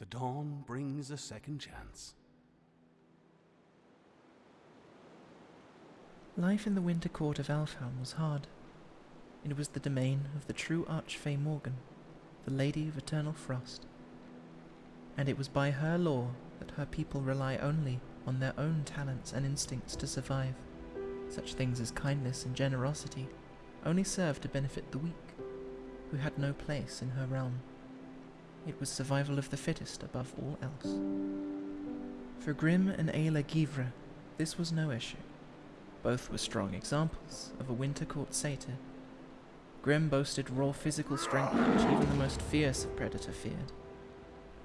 The dawn brings a second chance. Life in the winter court of Alfhelm was hard. It was the domain of the true Archfey Morgan, the Lady of Eternal Frost. And it was by her law that her people rely only on their own talents and instincts to survive. Such things as kindness and generosity only served to benefit the weak, who had no place in her realm. It was survival of the fittest above all else. For Grim and Ayla Givre, this was no issue. Both were strong examples of a winter court satyr. Grim boasted raw physical strength which even the most fierce of predator feared,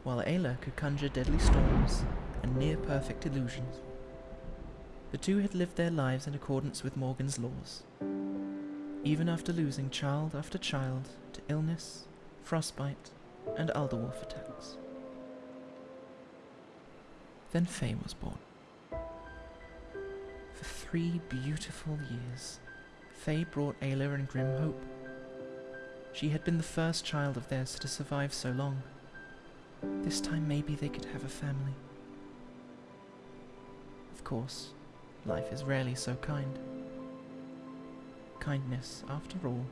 while Ayla could conjure deadly storms and near perfect illusions. The two had lived their lives in accordance with Morgan's laws. Even after losing child after child to illness, frostbite, and Alderwolf attacks. Then Faye was born. For three beautiful years, Faye brought Ayla and Grim hope. She had been the first child of theirs to survive so long. This time maybe they could have a family. Of course, life is rarely so kind. Kindness, after all,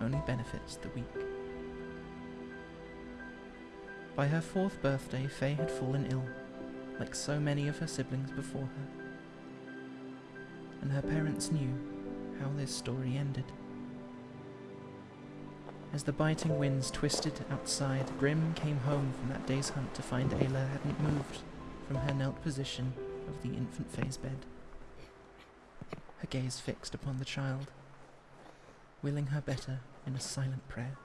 only benefits the weak. By her fourth birthday, Faye had fallen ill, like so many of her siblings before her. And her parents knew how this story ended. As the biting winds twisted outside, Grim came home from that day's hunt to find Ayla hadn't moved from her knelt position of the infant Faye's bed. Her gaze fixed upon the child, willing her better in a silent prayer.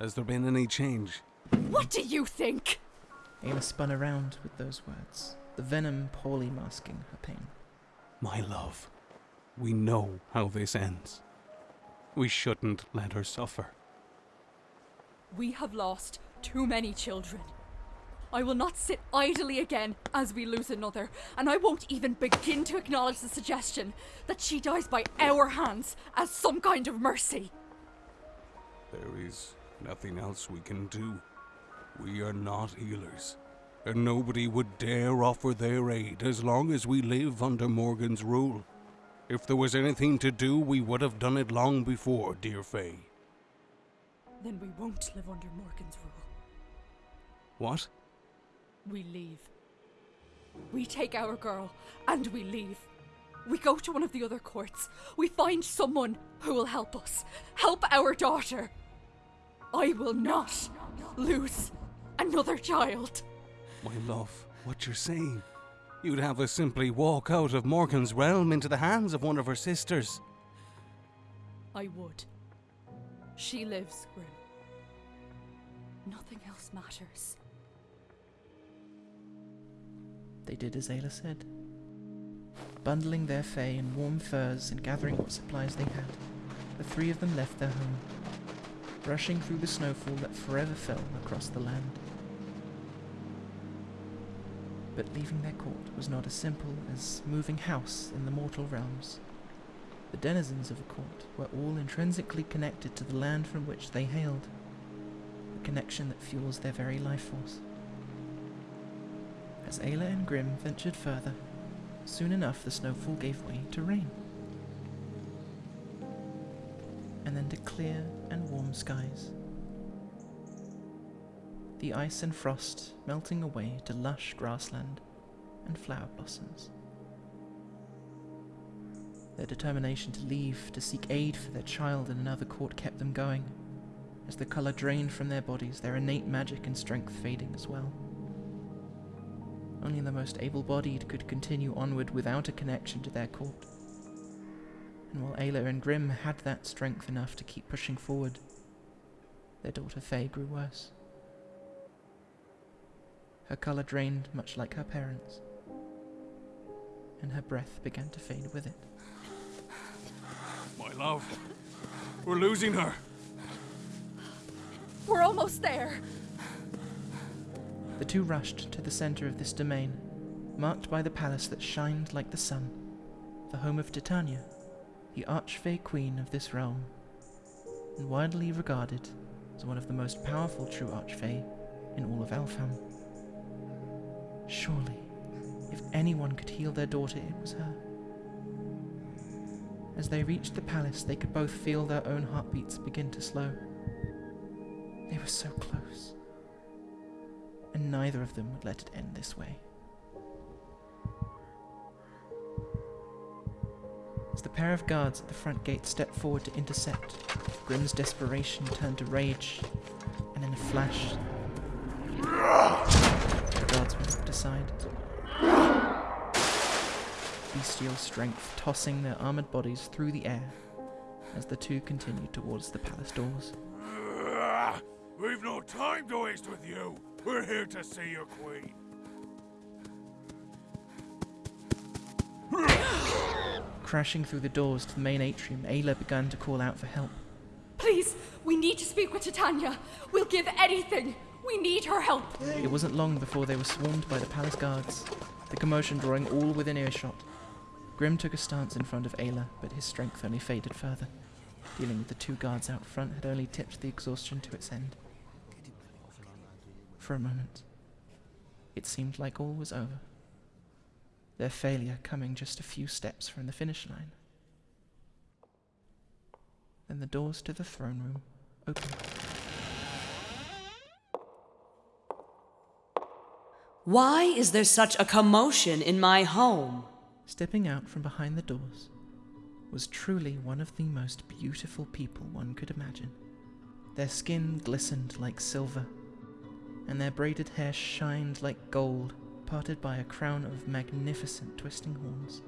Has there been any change? What do you think? Ayla spun around with those words, the venom poorly masking her pain. My love, we know how this ends. We shouldn't let her suffer. We have lost too many children. I will not sit idly again as we lose another, and I won't even begin to acknowledge the suggestion that she dies by our hands as some kind of mercy. There is nothing else we can do. We are not healers, and nobody would dare offer their aid as long as we live under Morgan's rule. If there was anything to do, we would have done it long before, dear Faye. Then we won't live under Morgan's rule. What? We leave. We take our girl and we leave. We go to one of the other courts. We find someone who will help us. Help our daughter. I will not lose another child. My love, what you're saying? You'd have us simply walk out of Morgan's realm into the hands of one of her sisters. I would. She lives, Grim. Nothing else matters. They did as Ayla said. Bundling their Faye in warm furs and gathering what supplies they had, the three of them left their home, rushing through the snowfall that forever fell across the land. But leaving their court was not as simple as moving house in the mortal realms. The denizens of a court were all intrinsically connected to the land from which they hailed, a connection that fuels their very life force. As Ayla and Grim ventured further, soon enough the snowfall gave way to rain. And then to clear and warm skies. The ice and frost melting away to lush grassland and flower blossoms. Their determination to leave to seek aid for their child in another court kept them going, as the colour drained from their bodies, their innate magic and strength fading as well. Only the most able bodied could continue onward without a connection to their court. And while Ayla and Grim had that strength enough to keep pushing forward, their daughter Faye grew worse. Her colour drained much like her parents, and her breath began to fade with it. My love, we're losing her. We're almost there. The two rushed to the centre of this domain, marked by the palace that shined like the sun, the home of Titania, the archfey queen of this realm, and widely regarded as one of the most powerful true archfey in all of Elfhelm. Surely, if anyone could heal their daughter, it was her. As they reached the palace, they could both feel their own heartbeats begin to slow. They were so close. And neither of them would let it end this way. Pair of guards at the front gate stepped forward to intercept, Grim's desperation turned to rage, and in a flash, the guards were knocked aside. Bestial strength tossing their armored bodies through the air as the two continued towards the palace doors. We've no time to waste with you. We're here to see your queen. Crashing through the doors to the main atrium, Ayla began to call out for help. Please, we need to speak with Titania. We'll give anything. We need her help. It wasn't long before they were swarmed by the palace guards, the commotion drawing all within earshot. Grim took a stance in front of Ayla, but his strength only faded further. Dealing with the two guards out front had only tipped the exhaustion to its end. For a moment, it seemed like all was over. Their failure coming just a few steps from the finish line. Then the doors to the throne room opened. Why is there such a commotion in my home? Stepping out from behind the doors was truly one of the most beautiful people one could imagine. Their skin glistened like silver, and their braided hair shined like gold, parted by a crown of magnificent twisting horns.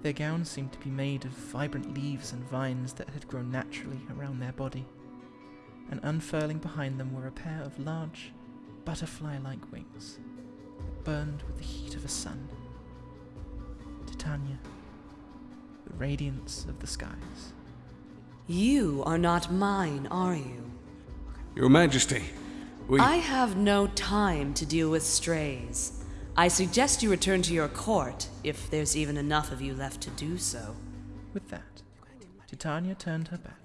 Their gowns seemed to be made of vibrant leaves and vines that had grown naturally around their body, and unfurling behind them were a pair of large, butterfly like wings that burned with the heat of a sun. Titania, the radiance of the skies. You are not mine, are you? Your Majesty, we. I have no time to deal with strays. I suggest you return to your court, if there's even enough of you left to do so. With that, Titania turned her back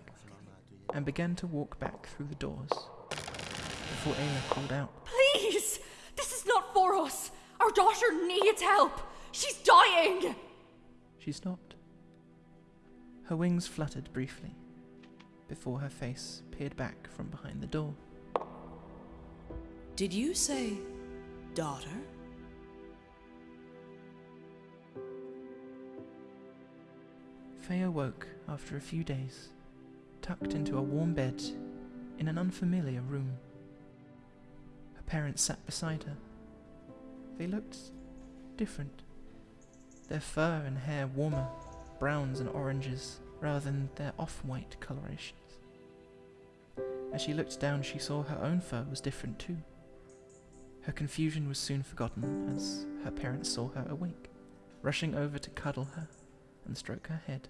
and began to walk back through the doors before Ayla called out. Please! This is not for us! Our daughter needs help! She's dying! She stopped. Her wings fluttered briefly before her face peered back from behind the door. Did you say daughter? Faye awoke after a few days, tucked into a warm bed in an unfamiliar room. Her parents sat beside her. They looked different. Their fur and hair warmer, browns and oranges, rather than their off white colorations. As she looked down, she saw her own fur was different too. Her confusion was soon forgotten as her parents saw her awake, rushing over to cuddle her and stroke her head.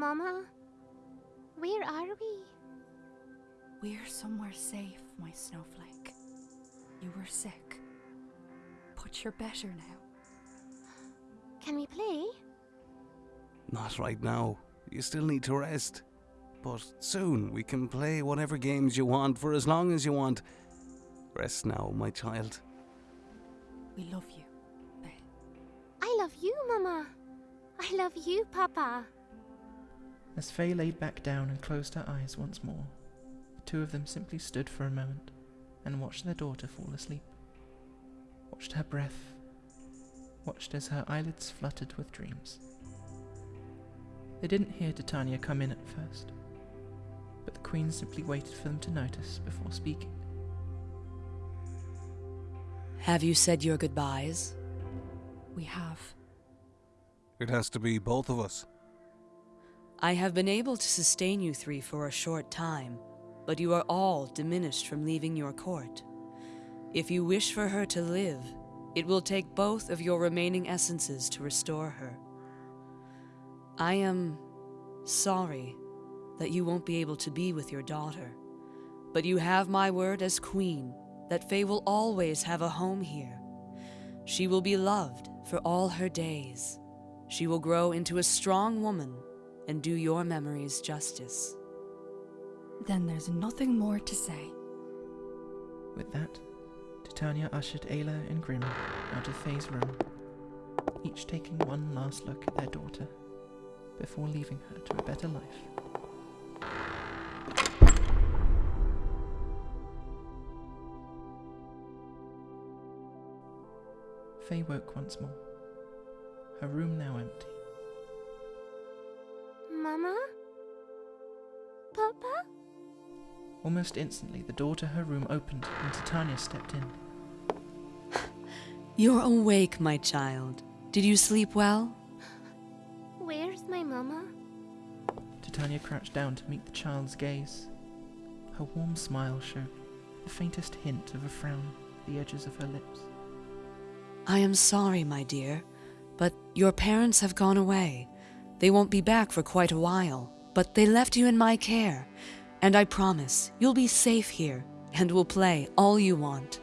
Mama, where are we? We're somewhere safe, my snowflake. You were sick. But you're better now. Can we play? Not right now. You still need to rest. But soon we can play whatever games you want for as long as you want. Rest now, my child. We love you, Faye. I love you, Mama. I love you, Papa. As Faye laid back down and closed her eyes once more, the two of them simply stood for a moment and watched their daughter fall asleep. Watched her breath, watched as her eyelids fluttered with dreams. They didn't hear Titania come in at first, but the Queen simply waited for them to notice before speaking. Have you said your goodbyes? We have. It has to be both of us. I have been able to sustain you three for a short time, but you are all diminished from leaving your court. If you wish for her to live, it will take both of your remaining essences to restore her. I am sorry that you won't be able to be with your daughter, but you have my word as queen that Faye will always have a home here. She will be loved for all her days. She will grow into a strong woman and do your memories justice. Then there's nothing more to say. With that, Titania ushered Ayla and Grim out of Faye's room, each taking one last look at their daughter before leaving her to a better life. Faye woke once more, her room now empty. Almost instantly, the door to her room opened and Titania stepped in. You're awake, my child. Did you sleep well? Where's my mama? Titania crouched down to meet the child's gaze. Her warm smile showed the faintest hint of a frown at the edges of her lips. I am sorry, my dear, but your parents have gone away. They won't be back for quite a while, but they left you in my care, and I promise you'll be safe here and we'll play all you want.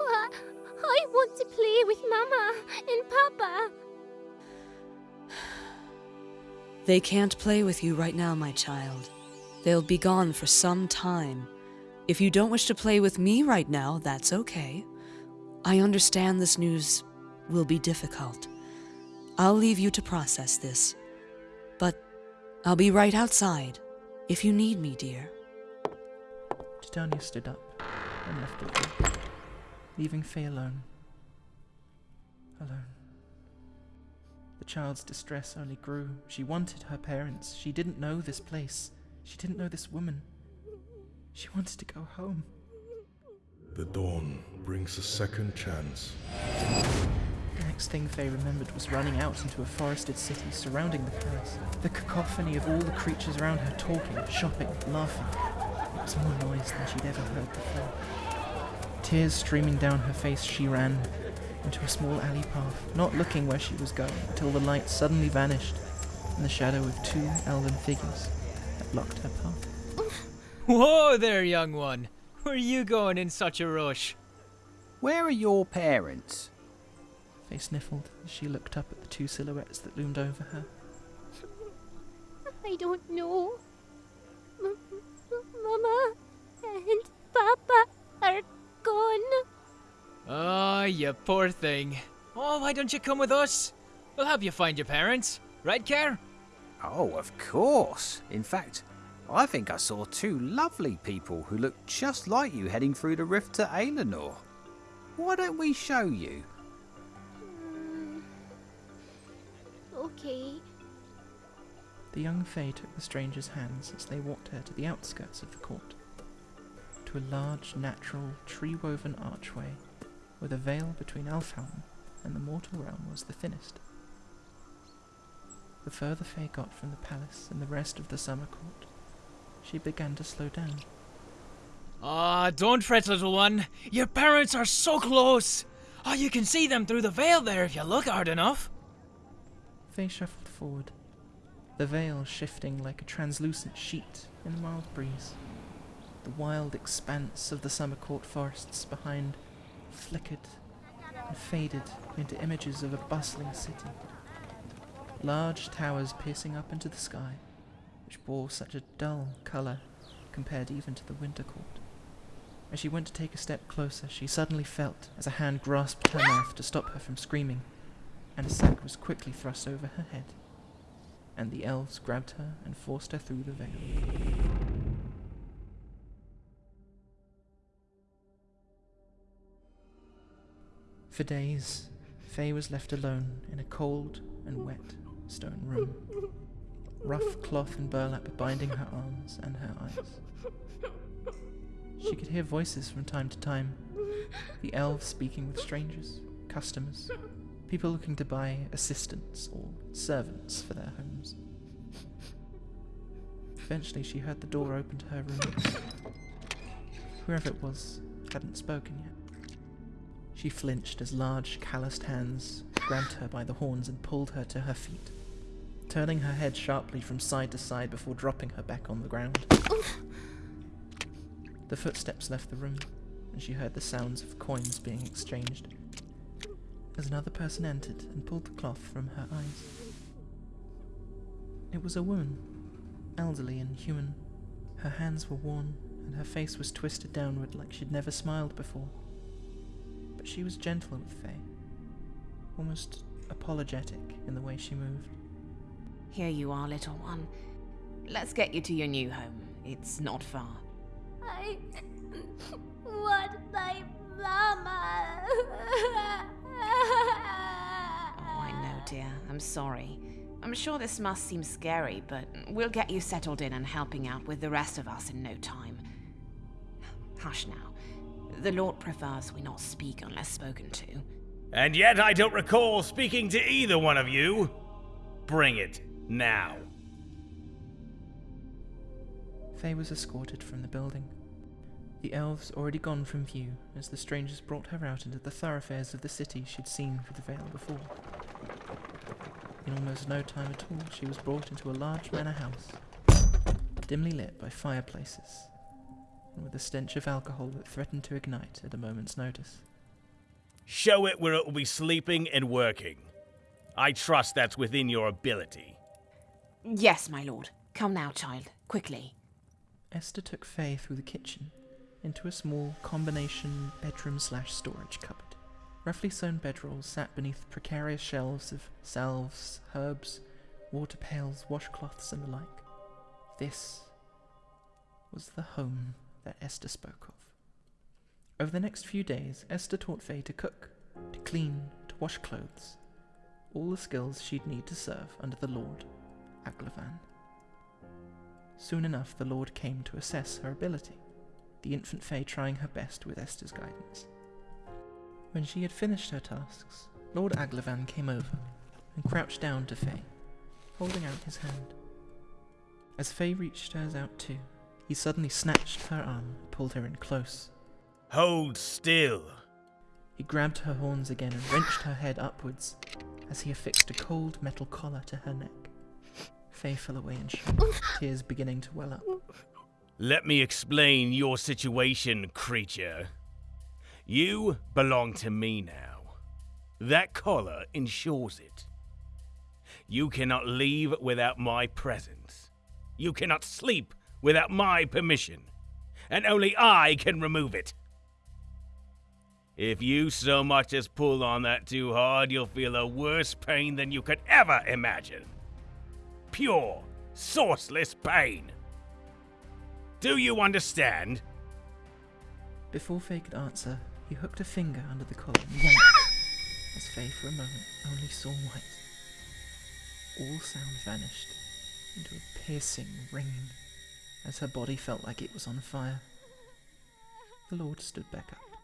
I want to play with Mama and Papa. They can't play with you right now, my child. They'll be gone for some time. If you don't wish to play with me right now, that's okay. I understand this news will be difficult. I'll leave you to process this. But I'll be right outside if you need me, dear. Titania stood up and left the room, leaving Faye alone. Alone. The child's distress only grew. She wanted her parents. She didn't know this place. She didn't know this woman. She wanted to go home. The dawn brings a second chance. The next thing Faye remembered was running out into a forested city surrounding the palace. The cacophony of all the creatures around her talking, shopping, laughing. It was more noise than she'd ever heard before. Tears streaming down her face, she ran into a small alley path, not looking where she was going until the light suddenly vanished in the shadow of two elven figures that blocked her path. Whoa there, young one. Where are you going in such a rush? Where are your parents? Faye sniffled as she looked up at the two silhouettes that loomed over her. I don't know. M- m- Mama and Papa are gone. Oh, you poor thing. Oh, why don't you come with us? We'll help you find your parents. Right, Care? Oh, of course. In fact, I think I saw two lovely people who looked just like you heading through the rift to Aelinor. Why don't we show you? Okay. The young Faye took the stranger's hands as they walked her to the outskirts of the court, to a large, natural, tree-woven archway where the veil between Alfhelm and the mortal realm was the thinnest. The further Faye got from the palace and the rest of the summer court, she began to slow down. Ah, don't fret, little one. Your parents are so close. Oh, you can see them through the veil there if you look hard enough. Faye shuffled forward, the veil shifting like a translucent sheet in a mild breeze. The wild expanse of the summer court forests behind flickered and faded into images of a bustling city. Large towers piercing up into the sky, which bore such a dull colour compared even to the winter court. As she went to take a step closer, she suddenly felt as a hand grasped her mouth to stop her from screaming, and a sack was quickly thrust over her head, and the elves grabbed her and forced her through the veil. For days, Faye was left alone in a cold and wet stone room. Rough cloth and burlap binding her arms and her eyes. She could hear voices from time to time, the elves speaking with strangers, customers, people looking to buy assistants or servants for their homes. Eventually, she heard the door open to her room. Whoever it was hadn't spoken yet. She flinched as large, calloused hands grabbed her by the horns and pulled her to her feet, turning her head sharply from side to side before dropping her back on the ground. The footsteps left the room, and she heard the sounds of coins being exchanged. As another person entered and pulled the cloth from her eyes. It was a woman, elderly and human. Her hands were worn and her face was twisted downward like she'd never smiled before. But she was gentle with Faye, almost apologetic in the way she moved. Here you are, little one. Let's get you to your new home. It's not far. I want my mama. I know, dear. I'm sorry. I'm sure this must seem scary, but we'll get you settled in and helping out with the rest of us in no time. Hush now. The Lord prefers we not speak unless spoken to. And yet I don't recall speaking to either one of you. Bring it now. Faye was escorted from the building. The elves already gone from view as the strangers brought her out into the thoroughfares of the city she'd seen through the veil before. In almost no time at all, she was brought into a large manor house, dimly lit by fireplaces, and with a stench of alcohol that threatened to ignite at a moment's notice. Show it where it will be sleeping and working. I trust that's within your ability. Yes, my lord. Come now, child. Quickly. Esther took Faye through the kitchen into a small combination bedroom slash storage cupboard. Roughly sewn bedrolls sat beneath precarious shelves of salves, herbs, water pails, washcloths, and the like. This was the home that Esther spoke of. Over the next few days, Esther taught Faye to cook, to clean, to wash clothes, all the skills she'd need to serve under the Lord, Aglavan. Soon enough, the Lord came to assess her ability, the infant Faye trying her best with Esther's guidance. When she had finished her tasks, Lord Aglavan came over and crouched down to Faye, holding out his hand. As Faye reached hers out too, he suddenly snatched her arm and pulled her in close. Hold still. He grabbed her horns again and wrenched her head upwards as he affixed a cold metal collar to her neck. Faye fell away in shock, tears beginning to well up. Let me explain your situation, creature. You belong to me now. That collar ensures it. You cannot leave without my presence. You cannot sleep without my permission. And only I can remove it. If you so much as pull on that too hard, you'll feel a worse pain than you could ever imagine. Pure, sourceless pain. Do you understand? Before Faye could answer, he hooked a finger under the collar and yanked, as Faye for a moment only saw white. All sound vanished into a piercing ringing as her body felt like it was on fire. The Lord stood back up,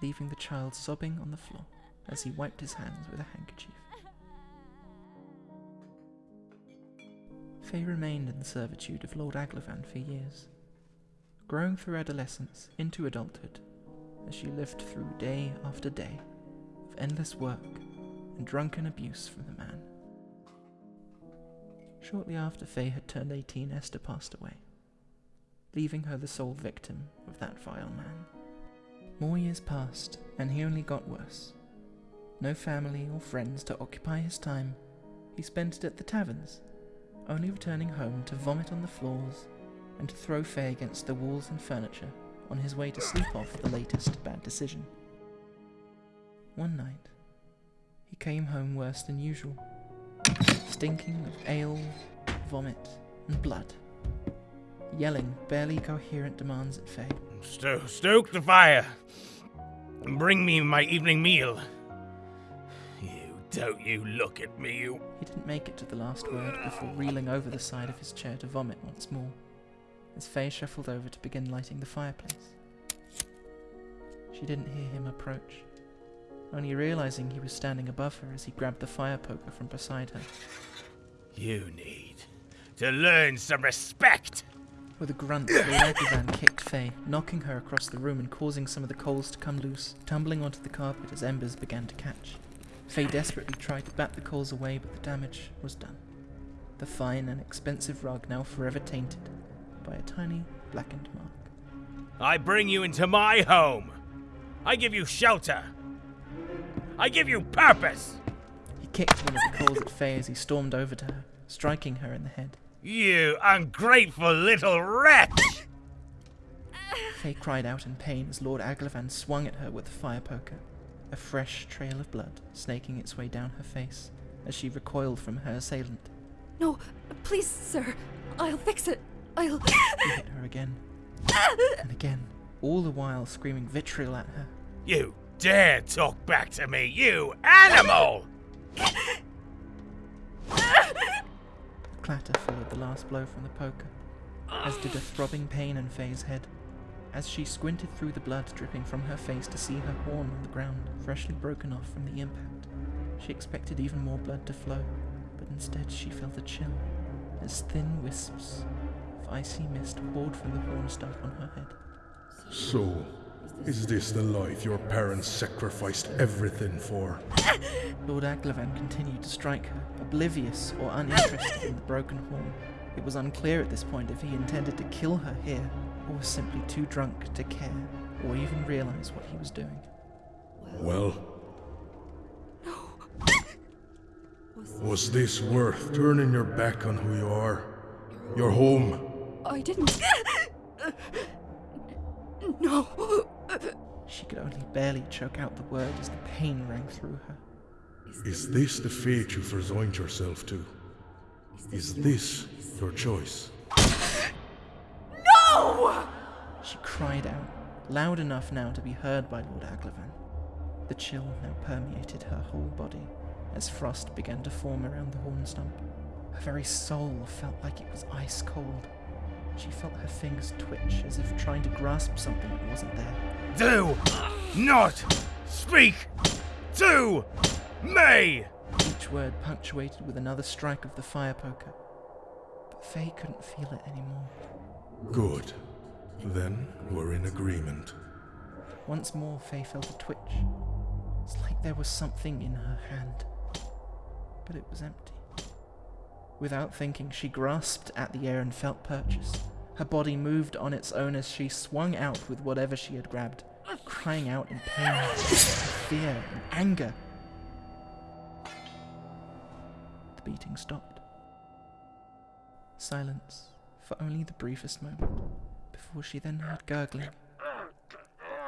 leaving the child sobbing on the floor as he wiped his hands with a handkerchief. Faye remained in the servitude of Lord Aglavan for years, growing through adolescence into adulthood as she lived through day after day of endless work and drunken abuse from the man. Shortly after Faye had turned 18, Esther passed away, leaving her the sole victim of that vile man. More years passed, and he only got worse. No family or friends to occupy his time, he spent it at the taverns, only returning home to vomit on the floors and to throw Faye against the walls and furniture on his way to sleep off the latest bad decision. One night, he came home worse than usual, stinking of ale, vomit, and blood, yelling barely coherent demands at Faye. Sto- stoke the fire. Bring me my evening meal. Don't you look at me, you. He didn't make it to the last word before reeling over the side of his chair to vomit once more, as Faye shuffled over to begin lighting the fireplace. She didn't hear him approach, only realizing he was standing above her as he grabbed the fire poker from beside her. You need to learn some respect. With a grunt, Lord Aglavan kicked Faye, knocking her across the room and causing some of the coals to come loose, tumbling onto the carpet as embers began to catch. Faye desperately tried to bat the coals away, but the damage was done. The fine and expensive rug now forever tainted by a tiny blackened mark. I bring you into my home. I give you shelter. I give you purpose. He kicked one of the coals at Faye as he stormed over to her, striking her in the head. You ungrateful little wretch! Faye cried out in pain as Lord Aglavan swung at her with the fire poker, a fresh trail of blood snaking its way down her face as she recoiled from her assailant. No, please, sir. I'll fix it. I'll. He hit her again and again, all the while screaming vitriol at her. You dare talk back to me, you animal! A clatter followed the last blow from the poker, as did a throbbing pain in Faye's head. As she squinted through the blood dripping from her face to see her horn on the ground, freshly broken off from the impact, she expected even more blood to flow, but instead she felt a chill, as thin wisps of icy mist poured from the horn stump on her head. So, is this the life your parents sacrificed everything for? Lord Aglavan continued to strike her, oblivious or uninterested in the broken horn. It was unclear at this point if he intended to kill her here, or was simply too drunk to care, or even realize what he was doing. Well, was this worth turning your back on who you are? Your home? I didn't. no. She could only barely choke out the word as the pain rang through her. Is this the fate you've resigned yourself to? Is this your choice? She cried out, loud enough now to be heard by Lord Aglavan. The chill now permeated her whole body as frost began to form around the horn stump. Her very soul felt like it was ice cold. She felt her fingers twitch as if trying to grasp something that wasn't there. Do not speak to me! Each word punctuated with another strike of the fire poker. But Faye couldn't feel it anymore. Good. Then we're in agreement. Once more, Faye felt a twitch. It's like there was something in her hand. But it was empty. Without thinking, she grasped at the air and felt purchase. Her body moved on its own as she swung out with whatever she had grabbed, crying out in pain, fear, and anger. The beating stopped. Silence for only the briefest moment before she then heard gurgling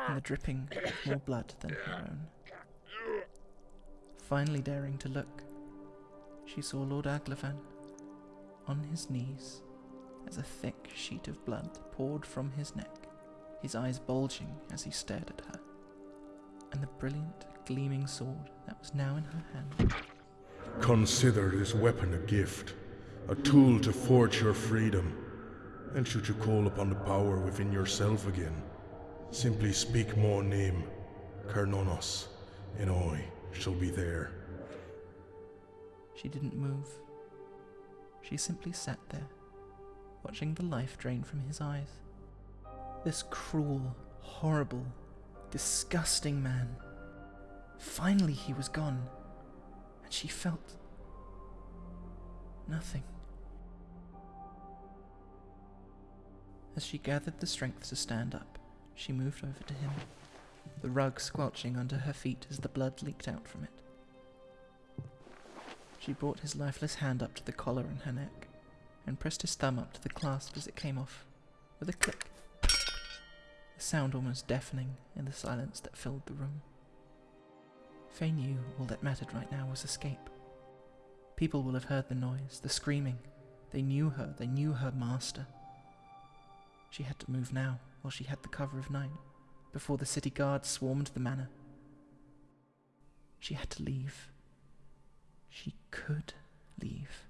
and the dripping of more blood than her own. Finally daring to look, she saw Lord Aglavan on his knees as a thick sheet of blood poured from his neck, his eyes bulging as he stared at her, and the brilliant, gleaming sword that was now in her hand. Consider this weapon a gift, a tool to forge your freedom. And should you call upon the power within yourself again, simply speak my name, Carnonos, and I shall be there. She didn't move. She simply sat there, watching the life drain from his eyes. This cruel, horrible, disgusting man. Finally, he was gone, and she felt nothing. As she gathered the strength to stand up, she moved over to him, the rug squelching under her feet as the blood leaked out from it. She brought his lifeless hand up to the collar on her neck and pressed his thumb up to the clasp as it came off, with a click. A sound almost deafening in the silence that filled the room. Faye knew all that mattered right now was escape. People will have heard the noise, the screaming. They knew her, they knew her master. She had to move now, while she had the cover of night, before the city guards swarmed the manor. She had to leave. She could leave.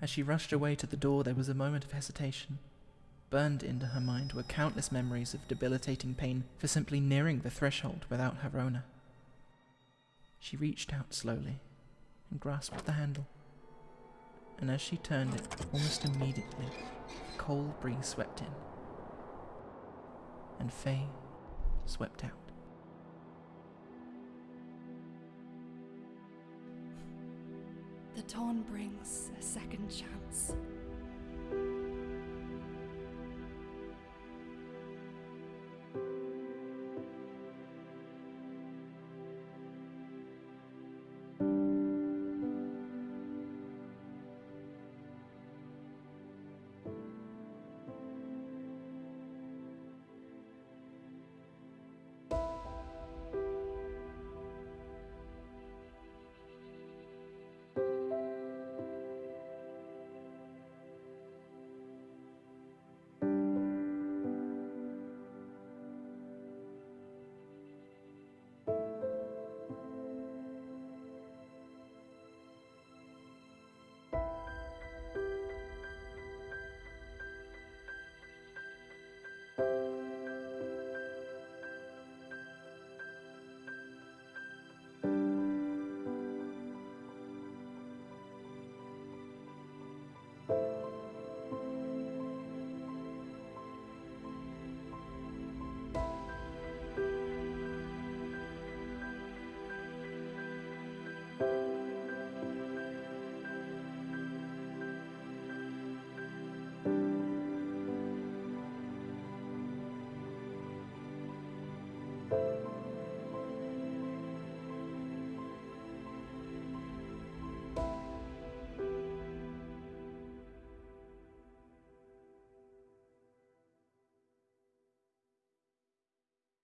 As she rushed away to the door, there was a moment of hesitation. Burned into her mind were countless memories of debilitating pain for simply nearing the threshold without her owner. She reached out slowly and grasped the handle. And as she turned it, almost immediately, a cold breeze swept in. And Faye swept out. The dawn brings a second chance.